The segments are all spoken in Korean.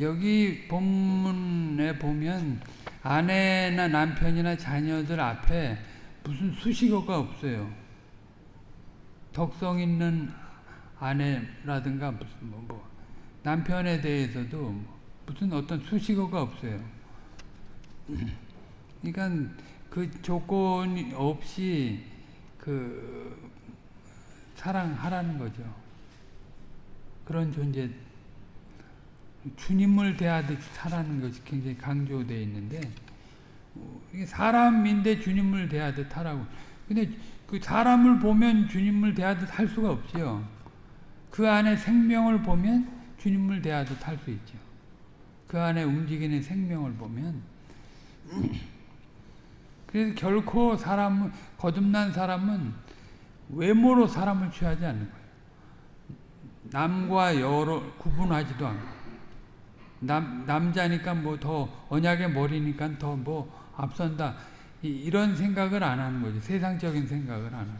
여기 본문에 보면 아내나 남편이나 자녀들 앞에 무슨 수식어가 없어요. 덕성 있는 아내라든가 무슨 뭐, 뭐 남편에 대해서도 무슨 어떤 수식어가 없어요. 그러니까 그 조건이 없이 그 사랑하라는 거죠. 그런 존재 주님을 대하듯 사라는 것이 굉장히 강조되어 있는데 사람인데 주님을 대하듯 하라고. 근데 그 사람을 보면 주님을 대하듯 할 수가 없죠. 그 안에 생명을 보면 주님을 대하듯 할 수 있죠. 그 안에 움직이는 생명을 보면 그래서 결코 사람은 거듭난 사람은 외모로 사람을 취하지 않는 거예요. 남과 여로 구분하지도 않고 남, 남자니까 뭐 더 언약의 머리니까 더 뭐 앞선다 이, 런 생각을 안 하는 거죠. 세상적인 생각을 안 하고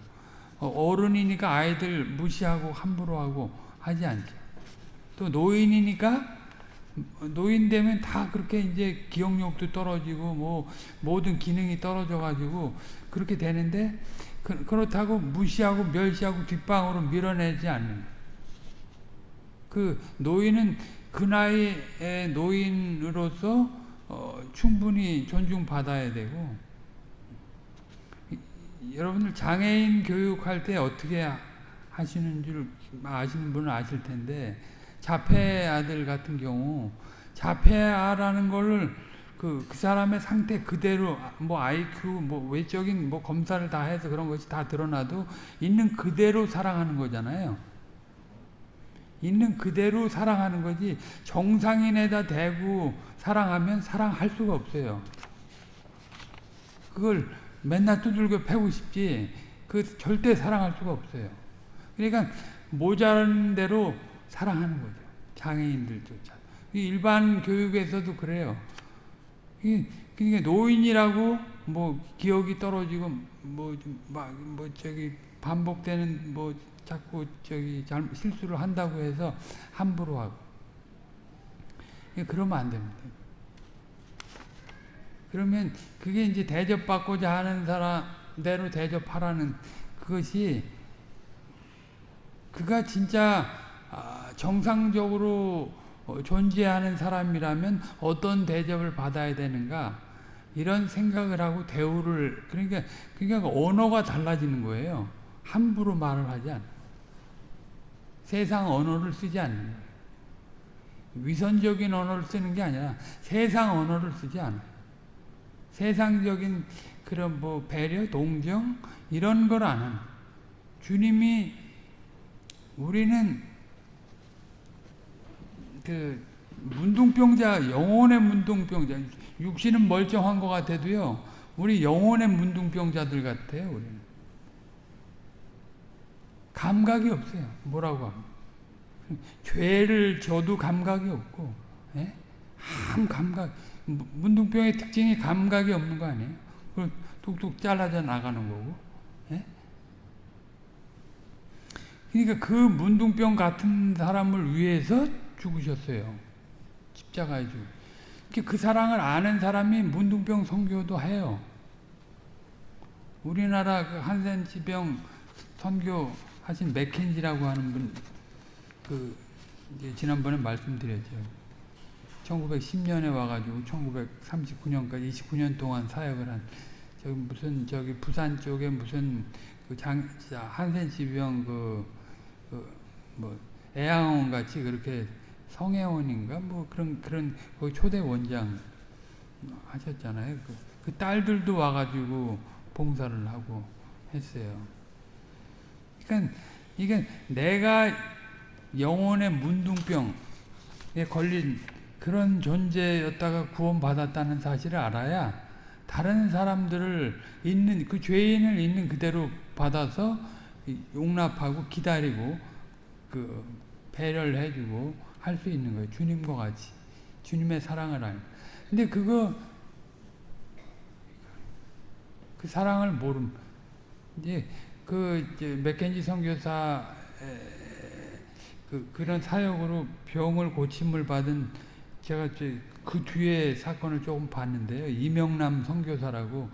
어, 어른이니까 아이들 무시하고 함부로 하고 하지 않죠. 또 노인이니까 노인 되면 다 그렇게 이제 기억력도 떨어지고 뭐 모든 기능이 떨어져 가지고 그렇게 되는데 그, 렇다고 무시하고 멸시하고 뒷방으로 밀어내지 않는 그 노인은 그 나이의 노인으로서 어, 충분히 존중받아야 되고 여러분들 장애인 교육할 때 어떻게 하시는 줄 아시는 분은 아실 텐데 자폐 아들 같은 경우 자폐아라는 거를 그, 그 사람의 상태 그대로 뭐 IQ 뭐 외적인 뭐 검사를 다 해서 그런 것이 다 드러나도 있는 그대로 사랑하는 거잖아요. 있는 그대로 사랑하는 거지 정상인에다 대고 사랑하면 사랑할 수가 없어요. 그걸 맨날 두들겨 패고 싶지 그 절대 사랑할 수가 없어요. 그러니까 모자란 대로 사랑하는 거죠. 장애인들조차. 일반 교육에서도 그래요. 그러니까 노인이라고 뭐 기억이 떨어지고 뭐막뭐 저기 반복되는 뭐 자꾸 저기 잘 실수를 한다고 해서 함부로 하고 그러면 안 됩니다. 그러면 그게 이제 대접받고자 하는 사람대로 대접하라는 그것이 그가 진짜 아, 정상적으로 존재하는 사람이라면 어떤 대접을 받아야 되는가 이런 생각을 하고 대우를 그러니까 그러니까 언어가 달라지는 거예요. 함부로 말을 하지 않아. 세상 언어를 쓰지 않는. 위선적인 언어를 쓰는 게 아니라 세상 언어를 쓰지 않아요. 세상적인 그런 뭐 배려, 동정 이런 걸안 하는 주님이 우리는 그 문둥병자 영혼의 문둥병자 육신은 멀쩡한 것 같아도요 우리 영혼의 문둥병자들 같아요 우리는 감각이 없어요. 뭐라고 하면. 죄를 져도 감각이 없고, 예? 한 감각. 문둥병의 특징이 감각이 없는 거 아니에요? 뚝뚝 잘라져 나가는 거고. 예? 그러니까 그 문둥병 같은 사람을 위해서 죽으셨어요. 십자가에 죽. 그 사랑을 아는 사람이 문둥병 선교도 해요. 우리나라 그 한센지병 선교 하신 맥켄지라고 하는 분, 그, 이제 지난번에 말씀드렸죠. 1910년에 와가지고 1939년까지 29년 동안 사역을 한, 저기 무슨, 저기 부산 쪽에 무슨, 그 장, 한센 지병 그, 그, 뭐, 애양원 같이 그렇게 성애원인가? 뭐 그런, 그런, 그 초대 원장 하셨잖아요. 그, 그 딸들도 와가지고 봉사를 하고 했어요. 그러니까 이게 내가 영혼의 문둥병에 걸린 그런 존재였다가 구원받았다는 사실을 알아야 다른 사람들을 있는 그 죄인을 있는 그대로 받아서 용납하고 기다리고 그 배려를 해주고 할 수 있는 거예요. 주님과 같이 주님의 사랑을 알. 근데 그거 그 사랑을 모름 이제 그 맥켄지 선교사 그 그런 사역으로 병을 고침을 받은 제가 그 뒤에 사건을 조금 봤는데요. 이명남 선교사라고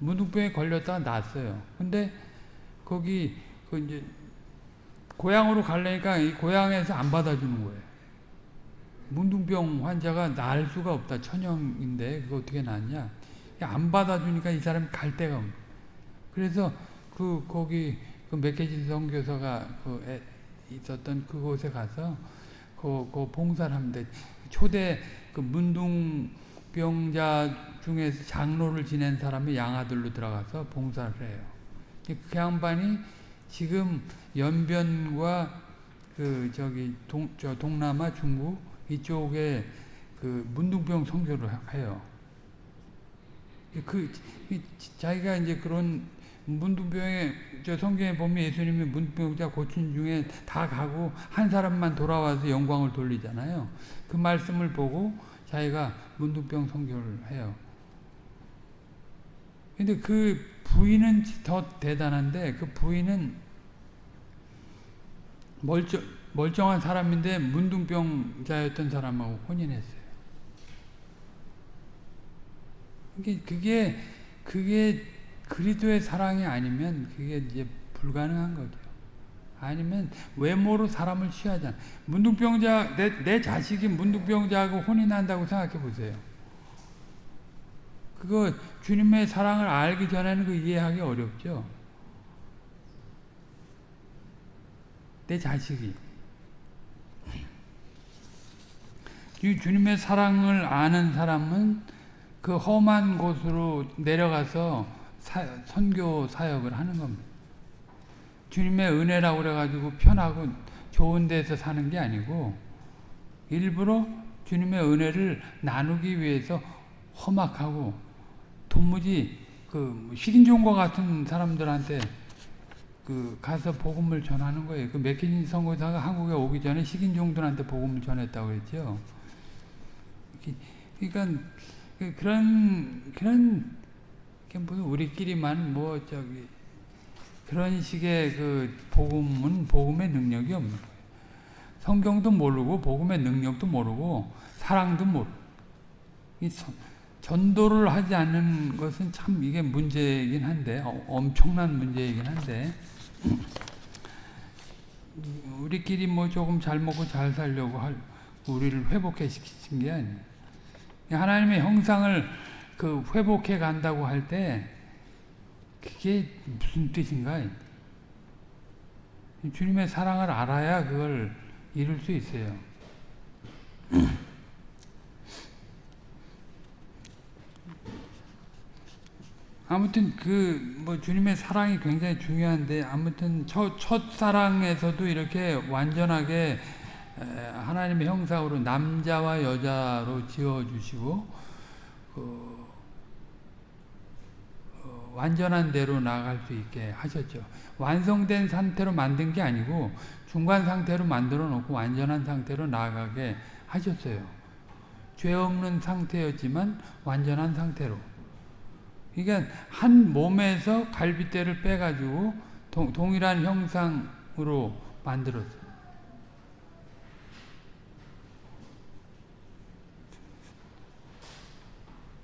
문둥병에 걸렸다가 났어요. 근데 거기 그 이제 고향으로 가려니까 이 고향에서 안 받아주는 거예요. 문둥병 환자가 날 수가 없다. 천형인데 그거 어떻게 낫냐? 안 받아주니까 이 사람이 갈 데가 없는 그래서 그 거기 그 맥케진 선교사가 그 애, 있었던 그곳에 가서 그, 그 봉사를 하는데 초대 그 문둥병자 중에서 장로를 지낸 사람이 양아들로 들어가서 봉사를 해요. 그 양반이 지금 연변과 그 저기 동, 저 동남아 중국 이쪽에 그 문둥병 선교를 해요. 그 자기가 이제 그런 문둥병에 저 성경에 보면 예수님이 문둥병자 고친 중에 다 가고 한 사람만 돌아와서 영광을 돌리잖아요. 그 말씀을 보고 자기가 문둥병 선교를 해요. 근데 그 부인은 더 대단한데 그 부인은 멀쩡, 멀쩡한 사람인데 문둥병자였던 사람하고 혼인했어요. 그게, 그게, 그게 그리스도의 사랑이 아니면 그게 이제 불가능한 거죠. 아니면 외모로 사람을 취하잖아. 문둥병자, 내, 내 자식이 문둥병자하고 혼인한다고 생각해 보세요. 그거 주님의 사랑을 알기 전에는 그 이해하기 어렵죠. 내 자식이. 주님의 사랑을 아는 사람은 그 험한 곳으로 내려가서 사, 선교 사역을 하는 겁니다. 주님의 은혜라고 그래가지고 편하고 좋은 데서 사는 게 아니고 일부러 주님의 은혜를 나누기 위해서 험악하고 도무지 그 식인종과 같은 사람들한테 그 가서 복음을 전하는 거예요. 그 맥키진 선교사가 한국에 오기 전에 식인종들한테 복음을 전했다고 했죠. 그러니까 그런 그런 무슨 우리끼리만 뭐 저기 그런 식의 그 복음은 복음의 능력이 없는 거예요. 성경도 모르고 복음의 능력도 모르고 사랑도 모르고 이 전도를 하지 않는 것은 참 이게 문제이긴 한데 어, 엄청난 문제이긴 한데 우리끼리 뭐 조금 잘 먹고 잘 살려고 할 우리를 회복해 시키신 게 아니에요. 하나님의 형상을 그 회복해 간다고 할 때 그게 무슨 뜻인가? 주님의 사랑을 알아야 그걸 이룰 수 있어요. 아무튼 그 뭐 주님의 사랑이 굉장히 중요한데 아무튼 첫, 첫 사랑에서도 이렇게 완전하게 하나님의 형상으로 남자와 여자로 지어 주시고 그 어, 완전한 대로 나아갈 수 있게 하셨죠. 완성된 상태로 만든 게 아니고 중간 상태로 만들어 놓고 완전한 상태로 나아가게 하셨어요. 죄 없는 상태였지만 완전한 상태로. 그러니까 한 몸에서 갈비뼈를 빼가지고 동, 동일한 형상으로 만들었어요.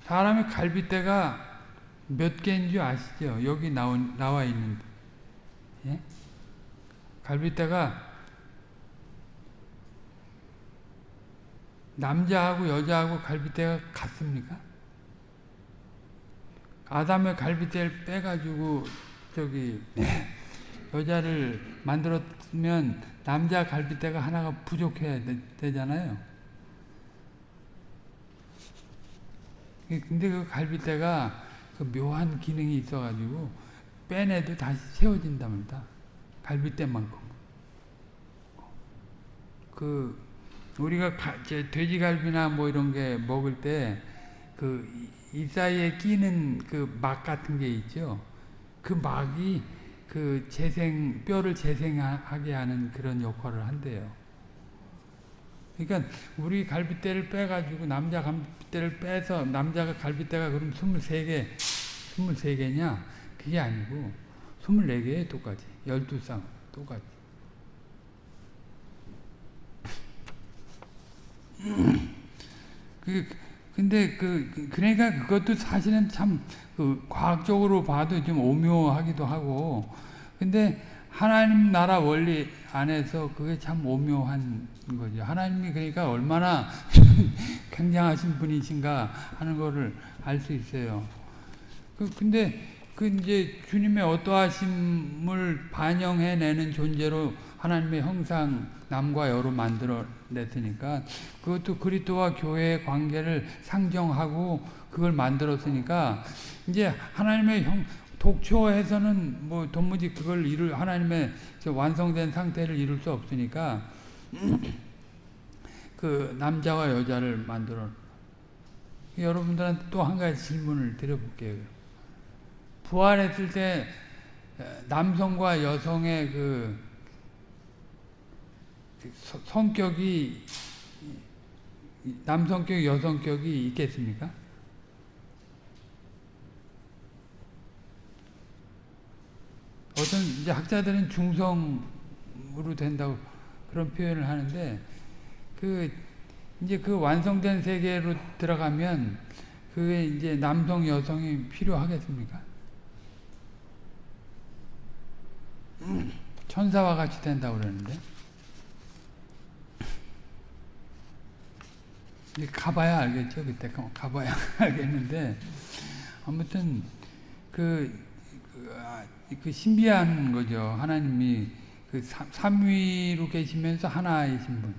사람의 갈비뼈가 몇 개인 줄 아시죠? 여기 나오, 나와 있는 예? 갈비뼈가 남자하고 여자하고 갈비뼈가 같습니까? 아담의 갈비뼈를 빼가지고 저기 여자를 만들었으면 남자 갈비뼈가 하나가 부족해야 되, 잖아요 근데 그 갈비뼈가 그 묘한 기능이 있어가지고 빼내도 다시 채워진답니다. 갈비뼈만큼. 그 우리가 가, 돼지갈비나 뭐 이런 게 먹을 때 그 이 사이에 끼는 그 막 같은 게 있죠. 그 막이 그 재생 뼈를 재생하게 하는 그런 역할을 한대요. 그러니까 우리 갈비뼈를 빼가지고 남자 갈비뼈를 빼서 남자가 갈비뼈가 그럼 23개, 23개냐? 그게 아니고 24개에 똑같이 12쌍 똑같이 그 근데 그 그- 그러니까 그것도 사실은 참 그 과학적으로 봐도 좀 오묘하기도 하고 근데 하나님 나라 원리 안에서 그게 참 오묘한 거죠. 하나님이 그러니까 얼마나 굉장하신 분이신가 하는 거를 알 수 있어요. 그 근데 그 이제 주님의 어떠하심을 반영해내는 존재로 하나님의 형상 남과 여로 만들어 냈으니까 그것도 그리스도와 교회의 관계를 상정하고 그걸 만들었으니까 이제 하나님의 형 독초해서는 뭐 도무지 그걸 이룰 하나님의 저 완성된 상태를 이룰 수 없으니까 그 남자와 여자를 만들어 여러분들한테 또 한 가지 질문을 드려볼게요. 부활했을 때 남성과 여성의 그 서- 성격이 남성격, 여성격이 있겠습니까? 어떤 이제 학자들은 중성으로 된다고 그런 표현을 하는데 그 이제 그 완성된 세계로 들어가면 그게 이제 남성 여성이 필요하겠습니까? 천사와 같이 된다고 그러는데. 이제 가봐야 알겠죠 그때. 가봐야 알겠는데. 아무튼 그, 그, 아, 그 신비한 거죠. 하나님이 그 삼- 삼위로 계시면서 하나이신 분.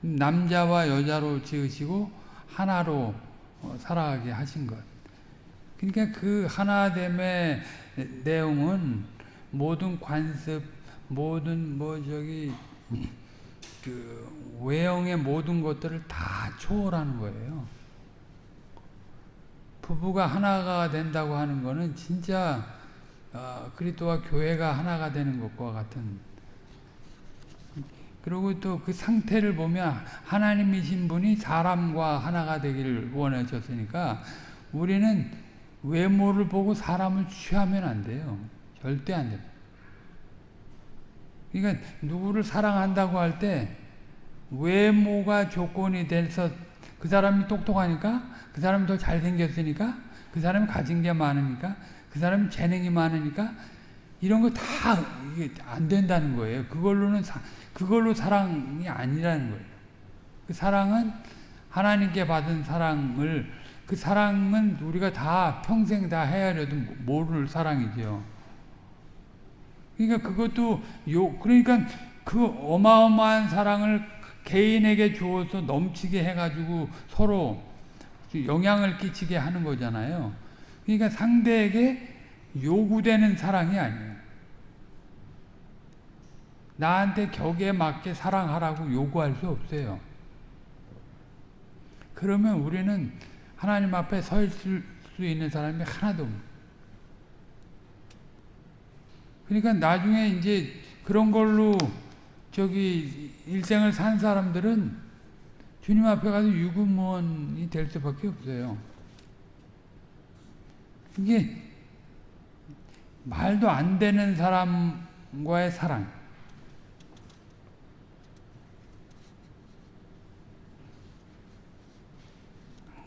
남자와 여자로 지으시고 하나로 어, 살아가게 하신 것. 그러니까 그 하나됨의 내용은 모든 관습 모든 뭐 저기 그 외형의 모든 것들을 다 초월하는 거예요. 부부가 하나가 된다고 하는 거는 진짜 어, 그리스도와 교회가 하나가 되는 것과 같은 그리고 또 그 상태를 보면 하나님이신 분이 사람과 하나가 되기를 원하셨으니까 우리는 외모를 보고 사람을 취하면 안 돼요. 절대 안 됩니다. 그러니까 누구를 사랑한다고 할 때 외모가 조건이 돼서 그 사람이 똑똑하니까 그 사람이 더 잘생겼으니까 그 사람이 가진 게 많으니까 그 사람이 재능이 많으니까 이런 거다안 된다는 거예요. 그걸로는 사, 그걸로 사랑이 아니라는 거예요. 그 사랑은 하나님께 받은 사랑을 그 사랑은 우리가 다 평생 다 헤아려도 모를 사랑이죠. 그러니까 그것도 요 그러니까 그 어마어마한 사랑을 개인에게 주어서 넘치게 해가지고 서로 영향을 끼치게 하는 거잖아요. 그러니까 상대에게 요구되는 사랑이 아니에요. 나한테 격에 맞게 사랑하라고 요구할 수 없어요. 그러면 우리는 하나님 앞에 서 있을 수 있는 사람이 하나도. 그러니까 나중에 이제 그런 걸로 저기 일생을 산 사람들은 주님 앞에 가서 유구무원이 될 수밖에 없어요. 이게 말도 안 되는 사람과의 사랑.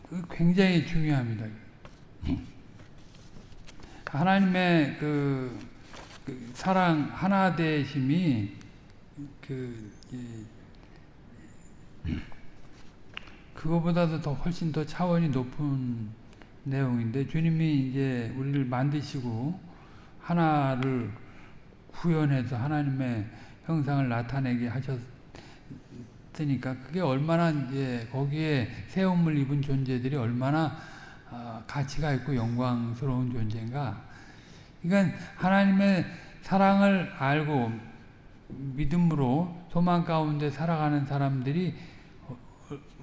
그 굉장히 중요합니다. 하나님의 그, 그 사랑 하나 되심이 그 이, 그거보다도 더 훨씬 더 차원이 높은 내용인데 주님이 이제 우리를 만드시고 하나를 구현해서 하나님의 형상을 나타내게 하셨으니까 그게 얼마나 이제 거기에 새움을 입은 존재들이 얼마나 어, 가치가 있고 영광스러운 존재인가. 그러니까 하나님의 사랑을 알고 믿음으로 소망 가운데 살아가는 사람들이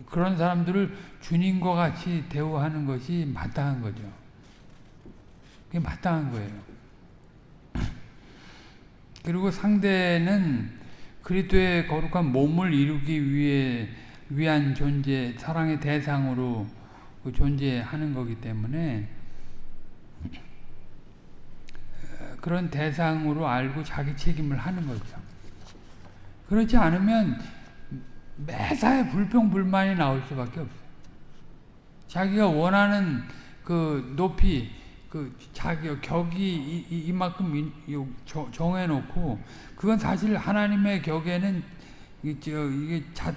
그런 사람들을 주님과 같이 대우하는 것이 마땅한 거죠. 그게 마땅한 거예요. 그리고 상대는 그리스도의 거룩한 몸을 이루기 위해 위한 존재, 사랑의 대상으로 존재하는 거기 때문에 그런 대상으로 알고 자기 책임을 하는 거죠. 그렇지 않으면 매사에 불평불만이 나올 수밖에 없어요. 자기가 원하는 그 높이 그 자기 격이 이, 이 만큼 정해놓고 그건 사실 하나님의 격에는 이게 자,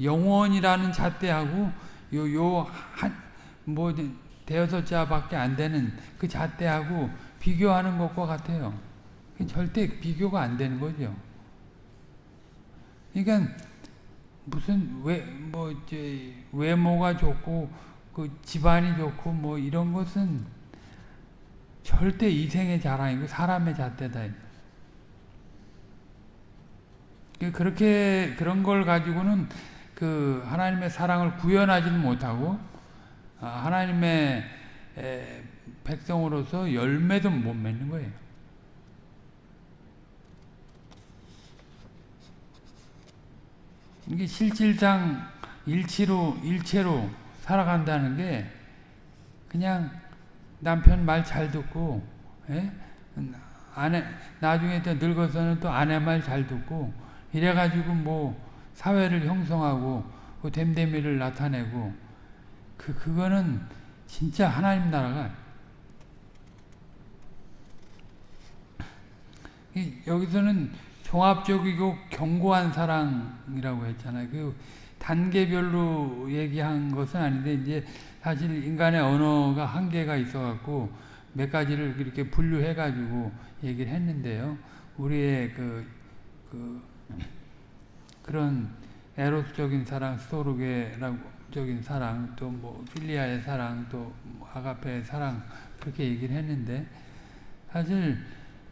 영원이라는 잣대하고 요 요 한 뭐 대여섯 자밖에 안 되는 그 잣대하고 비교하는 것과 같아요. 절대 비교가 안 되는 거죠. 그러니까 무슨 외뭐 이제 외모가 좋고 그 집안이 좋고 뭐 이런 것은 절대 이생의 자랑이고 사람의 잣대다. 그렇게 그런 걸 가지고는 그 하나님의 사랑을 구현하지는 못하고 아, 하나님의 백성으로서 열매도 못 맺는 거예요. 이게 실질상 일치로 일체로 살아간다는 게 그냥 남편 말 잘 듣고 예? 아내 나중에 또 늙어서는 또 아내 말 잘 듣고 이래가지고 뭐 사회를 형성하고 그 됨됨이를 나타내고 그 그거는 진짜 하나님 나라가 여기서는 종합적이고 견고한 사랑이라고 했잖아요. 그 단계별로 얘기한 것은 아닌데 이제 사실 인간의 언어가 한계가 있어갖고 몇 가지를 이렇게 분류해가지고 얘기를 했는데요. 우리의 그, 그 그런 에로스적인 사랑, 스토르게적인 사랑, 또 뭐 필리아의 사랑, 또뭐 아가페의 사랑 그렇게 얘기를 했는데 사실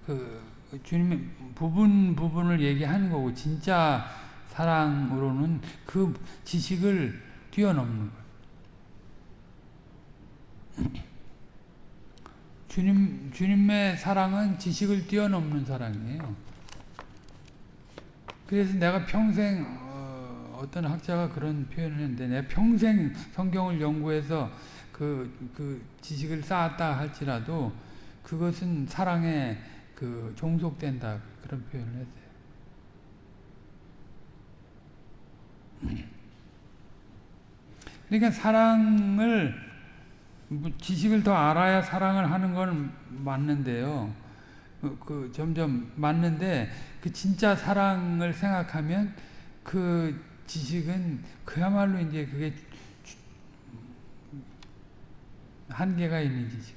그 주님의 부분 부분을 얘기하는 거고 진짜 사랑으로는 그 지식을 뛰어넘는 거예요. 주님 주님의 사랑은 지식을 뛰어넘는 사랑이에요. 그래서 내가 평생 어, 떤 학자가 그런 표현을 했는데 내가 평생 성경을 연구해서 그, 그 지식을 쌓았다 할지라도 그것은 사랑에 그 종속된다 그런 표현을 했어요. 그러니까 사랑을 뭐 지식을 더 알아야 사랑을 하는 건 맞는데요. 그, 그 점점 맞는데 그 진짜 사랑을 생각하면 그 지식은 그야말로 이제 그게 한계가 있는 지식.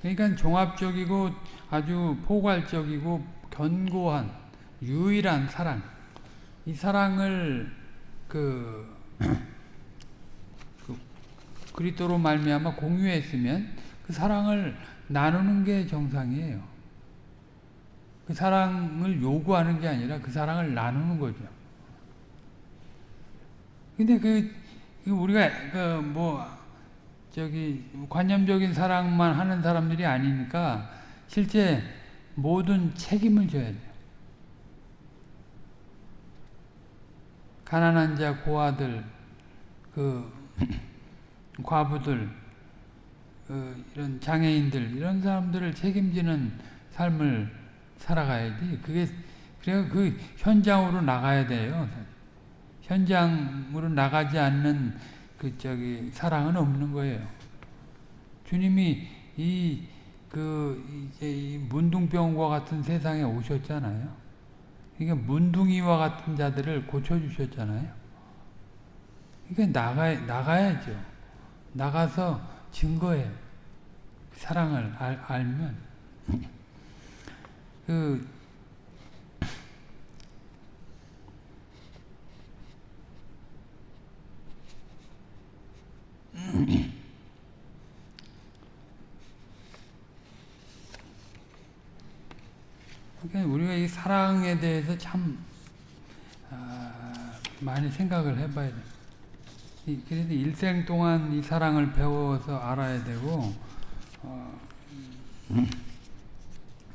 그러니까 종합적이고 아주 포괄적이고 견고한 유일한 사랑. 이 사랑을 그, 그 그리스도로 말미암아 공유했으면 그 사랑을 나누는 게 정상이에요. 그 사랑을 요구하는 게 아니라 그 사랑을 나누는 거죠. 근데 그, 우리가 그 뭐 저기 관념적인 사랑만 하는 사람들이 아니니까 실제 모든 책임을 져야 돼요. 가난한 자, 고아들, 그 과부들, 그 이런 장애인들 이런 사람들을 책임지는 삶을 살아가야지. 그게 그래야 그 현장으로 나가야 돼요. 현장으로 나가지 않는 그 저기 사랑은 없는 거예요. 주님이 이 그 이제 이 문둥병과 같은 세상에 오셨잖아요. 그러니까 문둥이와 같은 자들을 고쳐 주셨잖아요. 그러니까 나가 나가야죠. 나가서 증거해. 사랑을 알, 알면 그 그러니까 우리가 이 사랑에 대해서 참 아, 많이 생각을 해봐야 돼. 그래서 일생 동안 이 사랑을 배워서 알아야 되고 어,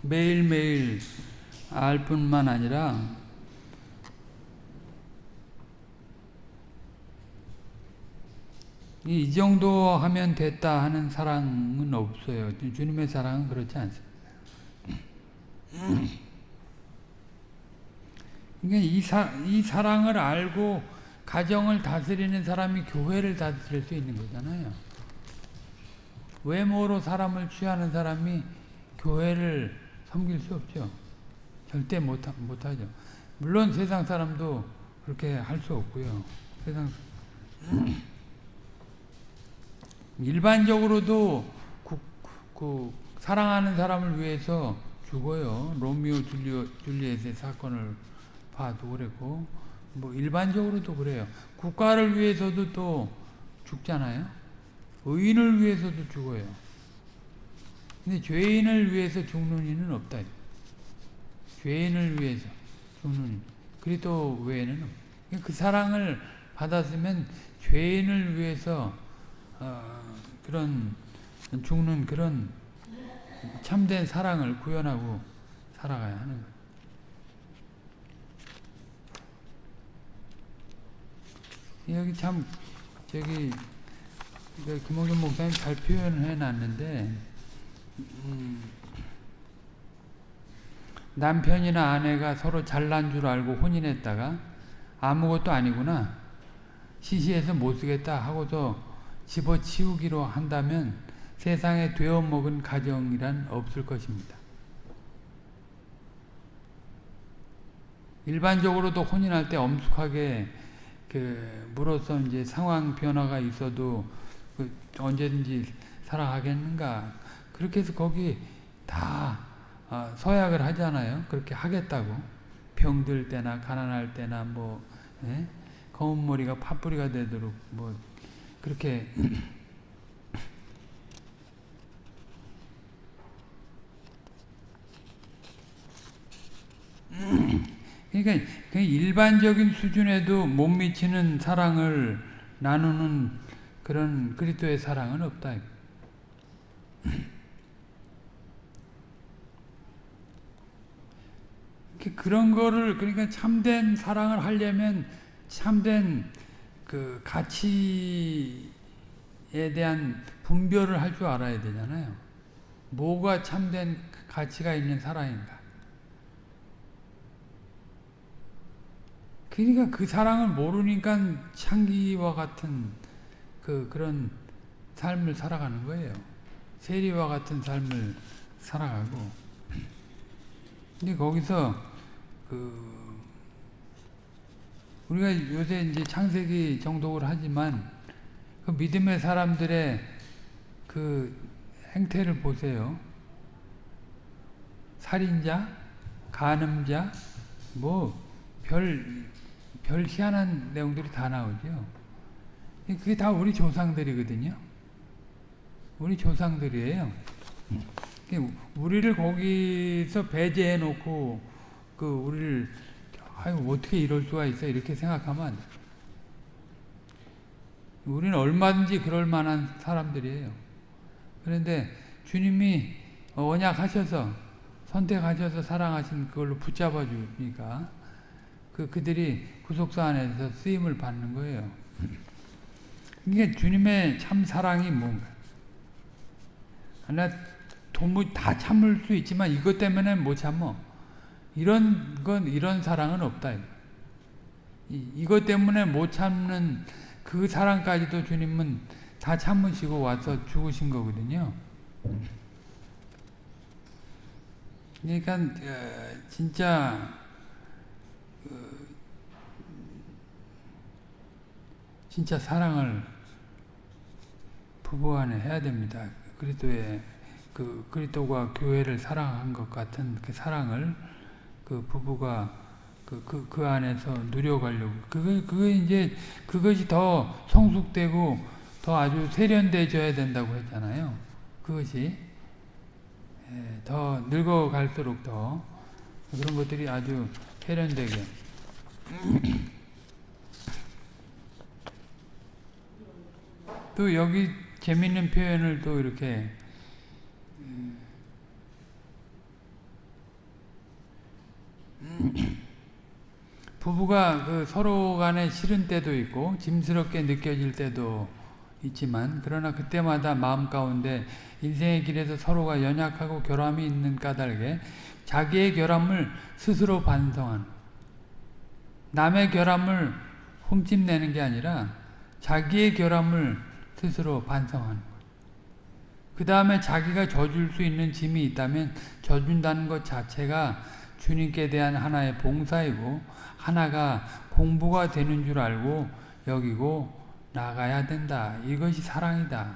매일매일 알 뿐만 아니라 이 정도 하면 됐다 하는 사랑은 없어요. 주님의 사랑은 그렇지 않습니다. 그러니까 이, 사, 이 사랑을 알고 가정을 다스리는 사람이 교회를 다스릴 수 있는 거잖아요. 외모로 사람을 취하는 사람이 교회를 섬길 수 없죠. 절대 못, 못하죠. 물론 세상 사람도 그렇게 할 수 없고요. 세상 일반적으로도 그, 그 사랑하는 사람을 위해서 죽어요. 로미오 줄리오, 줄리엣의 사건을 봐도 그랬고 뭐 일반적으로도 그래요. 국가를 위해서도 또 죽잖아요. 의인을 위해서도 죽어요. 근데 죄인을 위해서 죽는 이는 없다. 죄인을 위해서 죽는 이. 그리스도 외에는 그 사랑을 받았으면 죄인을 위해서 어, 그런 죽는 그런 참된 사랑을 구현하고 살아가야 하는 거예요. 여기 참 저기 김홍준 목사님 잘 표현해 놨는데 음, 남편이나 아내가 서로 잘난 줄 알고 혼인했다가 아무것도 아니구나 시시해서 못쓰겠다 하고서 집어치우기로 한다면 세상에 되어먹은 가정이란 없을 것입니다. 일반적으로도 혼인할 때 엄숙하게 그 물어서 이제 상황 변화가 있어도 그 언제든지 살아가겠는가 그렇게 해서 거기 다 어, 서약을 하잖아요. 그렇게 하겠다고 병들 때나 가난할 때나 뭐 예? 검은 머리가 팥뿌리가 되도록 뭐 그렇게 그러니까 그 일반적인 수준에도 못 미치는 사랑을 나누는 그런 그리스도의 사랑은 없다. 그런 거를 그러니까 참된 사랑을 하려면 참된 그 가치에 대한 분별을 할 줄 알아야 되잖아요. 뭐가 참된 가치가 있는 사랑인가? 그러니까 그 사랑을 모르니까 창기와 같은 그 그런 삶을 살아가는 거예요. 세리와 같은 삶을 살아가고. 근데 거기서 그 우리가 요새 이제 창세기 정독을 하지만 그 믿음의 사람들의 그 행태를 보세요. 살인자, 간음자, 뭐 별 별 희한한 내용들이 다 나오죠. 그게 다 우리 조상들이거든요. 우리 조상들이에요. 우리를 거기서 배제해 놓고 그 우리를 아유 어떻게 이럴 수가 있어 이렇게 생각하면 우리는 얼마든지 그럴 만한 사람들이에요. 그런데 주님이 언약하셔서 선택하셔서 사랑하신 그걸로 붙잡아 주니까 그 그들이 구속사 안에서 쓰임을 받는 거예요. 이게 주님의 참 사랑이 뭔가. 나 도무지 다 참을 수 있지만 이것 때문에 못 참어. 이런 건 이런 사랑은 없다. 이, 이것 때문에 못 참는 그 사랑까지도 주님은 다 참으시고 와서 죽으신 거거든요. 그러니까 어, 진짜 진짜 사랑을 부부간에 해야 됩니다. 그리스도의 그 그리스도가 교회를 사랑한 것 같은 그 사랑을 그 부부가 그, 그, 그 안에서 누려가려고. 그거, 그거 이제, 그것이 더 성숙되고 더 아주 세련되어야 된다고 했잖아요. 그것이. 예, 더 늙어갈수록 더 그런 것들이 아주 세련되게. 또 여기 재밌는 표현을 또 이렇게 부부가 그 서로 간에 싫은 때도 있고 짐스럽게 느껴질 때도 있지만 그러나 그때마다 마음 가운데 인생의 길에서 서로가 연약하고 결함이 있는 까닭에 자기의 결함을 스스로 반성하는 남의 결함을 흠집내는 게 아니라 자기의 결함을 스스로 반성하는 거예요. 그 다음에 자기가 져줄 수 있는 짐이 있다면 져준다는 것 자체가 주님께 대한 하나의 봉사이고 하나가 공부가 되는 줄 알고 여기고 나가야 된다. 이것이 사랑이다.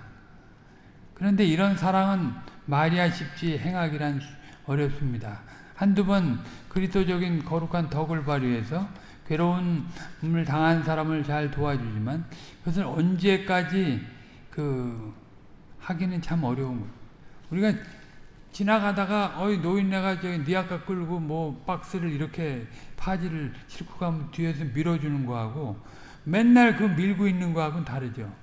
그런데 이런 사랑은 말이야 쉽지 행하기란 어렵습니다. 한두 번 그리스도적인 거룩한 덕을 발휘해서 괴로움을 당한 사람을 잘 도와주지만 그것을 언제까지 그 하기는 참 어려운 거예요. 우리가 지나가다가 어이 노인네가 저기 니 아까 끌고 뭐 박스를 이렇게 파지를 싣고 가면 뒤에서 밀어주는 거하고 맨날 그 밀고 있는 거하고는 다르죠.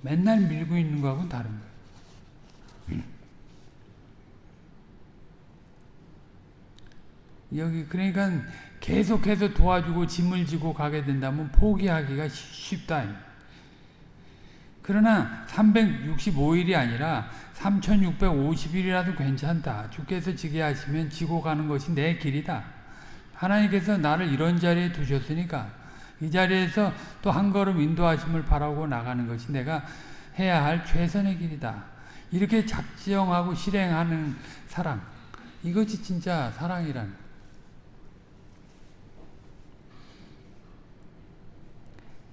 맨날 밀고 있는 거하고는 다른 거예요. 여기 그러니까 계속해서 도와주고 짐을 지고 가게 된다면 포기하기가 쉽다. 그러나 365일이 아니라 3650일이라도 괜찮다. 주께서 지게 하시면 지고 가는 것이 내 길이다. 하나님께서 나를 이런 자리에 두셨으니까 이 자리에서 또 한 걸음 인도하심을 바라고 나가는 것이 내가 해야 할 최선의 길이다. 이렇게 작정하고 실행하는 사랑. 이것이 진짜 사랑이라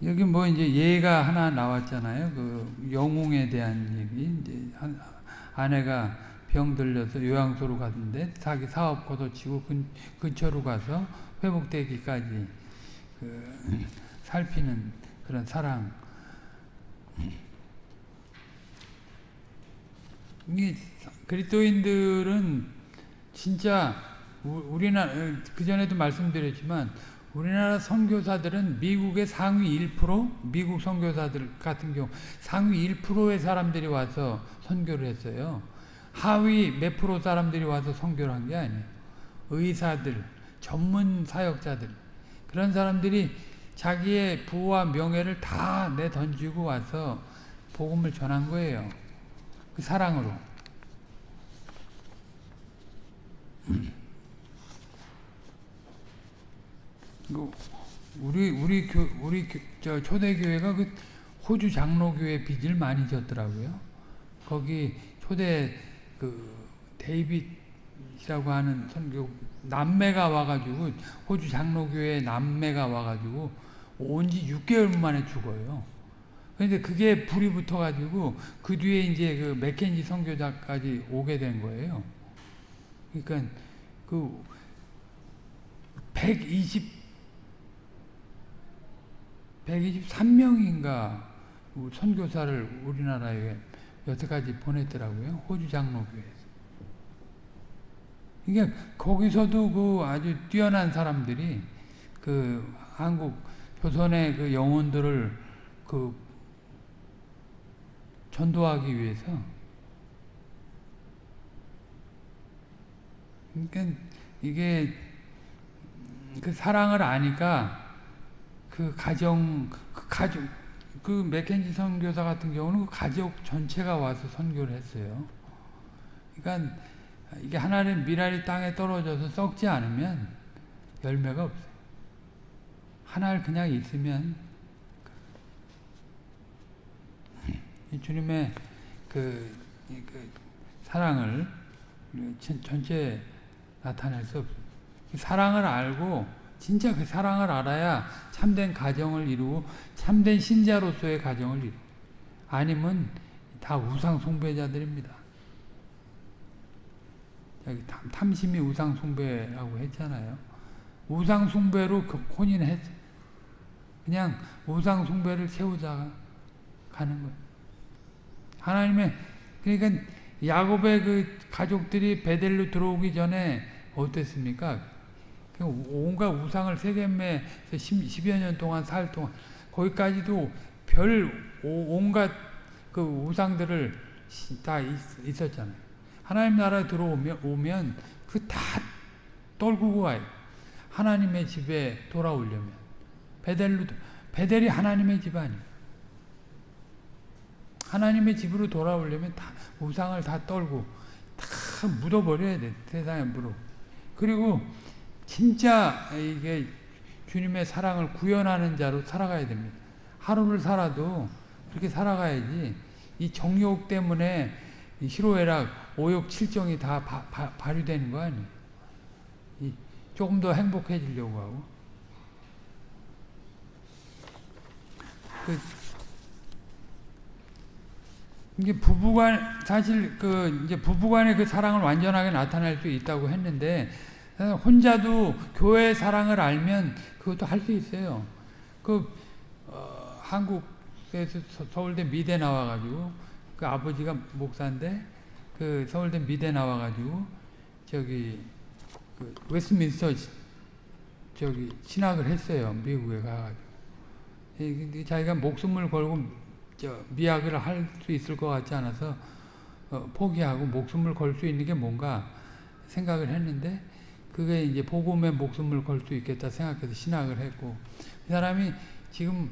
여기 뭐 이제 예가 하나 나왔잖아요. 그 영웅에 대한 얘기. 이제 아내가 병 들려서 요양소로 갔는데 자기 사업 거둬치고 근, 근처로 가서 회복되기까지 그 살피는 그런 사랑. 이 그리스도인들은 진짜 우리나라 그 전에도 말씀드렸지만 우리나라 선교사들은 미국의 상위 1% 미국 선교사들 같은 경우 상위 1%의 사람들이 와서 선교를 했어요. 하위 몇 프로 사람들이 와서 선교를 한 게 아니에요. 의사들, 전문 사역자들 그런 사람들이 자기의 부와 명예를 다 내던지고 와서 복음을 전한 거예요. 그 사랑으로. 우리 우리 교 우리 저 초대 교회가 그 호주 장로교회 빚을 많이 졌더라고요. 거기 초대 그 데이빗이라고 하는 선교 남매가 와가지고 호주 장로교회 남매가 와가지고 온 지 6개월 만에 죽어요. 그런데 그게 불이 붙어가지고 그 뒤에 이제 그 맥켄지 선교자까지 오게 된 거예요. 그러니까 그 120, 123명인가 선교사를 우리나라에 여태까지 보냈더라고요. 호주 장로교회에서. 그러니까 거기서도 그 아주 뛰어난 사람들이 그 한국 조선의 그 영혼들을 그 전도하기 위해서 그러니까 이게 그 사랑을 아니까 그 가정 그 가족 그 맥켄지 선교사 같은 경우는 그 가족 전체가 와서 선교를 했어요. 그러니까 이게 하나님 미랄이 땅에 떨어져서 썩지 않으면 열매가 없어요. 하나를 그냥 있으면 주님의 그, 그 사랑을 전체 나타낼 수 없어요. 사랑을 알고 진짜 그 사랑을 알아야 참된 가정을 이루고 참된 신자로서의 가정을 이루 아니면 다 우상 숭배자들입니다. 탐심이 우상 숭배라고 했잖아요. 우상 숭배로 그 혼인했 그냥 우상 숭배를 세우자 가는 거예요. 하나님의 그러니까 야곱의 그 가족들이 베델로 들어오기 전에 어땠습니까? 온갖 우상을 세겜에 10여 년 동안 살 동안 거기까지도 별 온갖 그 우상들을 다 있, 었잖아요 하나님 나라에 들어오면 오면 그 다 떨구고 와요. 하나님의 집에 돌아오려면 베델로 베델이 하나님의 집 아니에요. 하나님의 집으로 돌아오려면 다 우상을 다 떨고 다 묻어버려야 돼 세상에 물어. 그리고 진짜 이게 주님의 사랑을 구현하는 자로 살아가야 됩니다. 하루를 살아도 그렇게 살아가야지 이 정욕 때문에 이 희로애락, 오욕, 칠정이 다 바, 바, 발휘되는 거 아니에요. 이 조금 더 행복해지려고 하고. 그 이게 부부간 사실 그 이제 부부간의 그 사랑을 완전하게 나타낼 수 있다고 했는데 혼자도 교회의 사랑을 알면 그것도 할 수 있어요. 그 어, 한국에서 서울대 미대 나와가지고 그 아버지가 목사인데 그 서울대 미대 나와가지고 저기 그 웨스트민스터 저기 신학을 했어요. 미국에 가가지고. 자기가 목숨을 걸고 저 미학을 할 수 있을 것 같지 않아서 어, 포기하고 목숨을 걸 수 있는 게 뭔가 생각을 했는데 그게 이제 복음에 목숨을 걸 수 있겠다 생각해서 신학을 했고 이 사람이 지금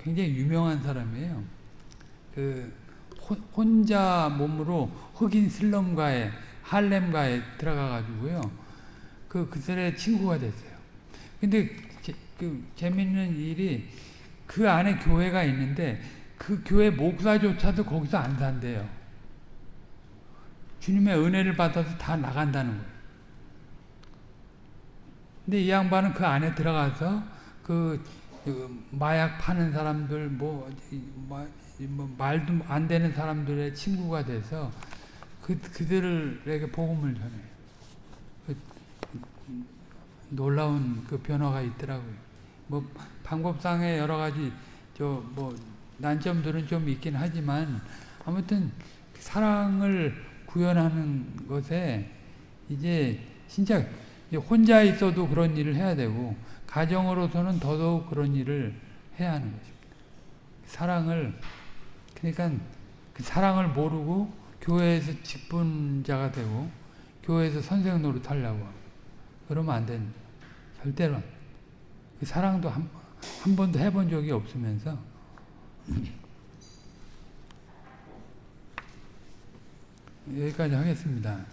굉장히 유명한 사람이에요. 그 혼자 몸으로 흑인 슬럼가에 할렘가에 들어가 가지고요. 그 그들의 친구가 됐어요. 근데 제, 그 재밌는 일이 그 안에 교회가 있는데 그 교회 목사조차도 거기서 안 산대요. 주님의 은혜를 받아서 다 나간다는 거예요. 근데 이 양반은 그 안에 들어가서 그, 그 마약 파는 사람들 뭐, 뭐 말도 안 되는 사람들의 친구가 돼서 그 그들에게 복음을 전해요. 그, 놀라운 그 변화가 있더라고요. 뭐 방법상의 여러 가지 저 뭐 난점들은 좀 있긴 하지만 아무튼 사랑을 구현하는 것에 이제 진짜 혼자 있어도 그런 일을 해야 되고 가정으로서는 더더욱 그런 일을 해야 하는 것입니다. 사랑을 그러니까 그 사랑을 모르고 교회에서 직분자가 되고 교회에서 선생 노릇하려고 그러면 안 됩니다. 절대로 그 사랑도 한, 한 번도 해본 적이 없으면서 여기까지 하겠습니다.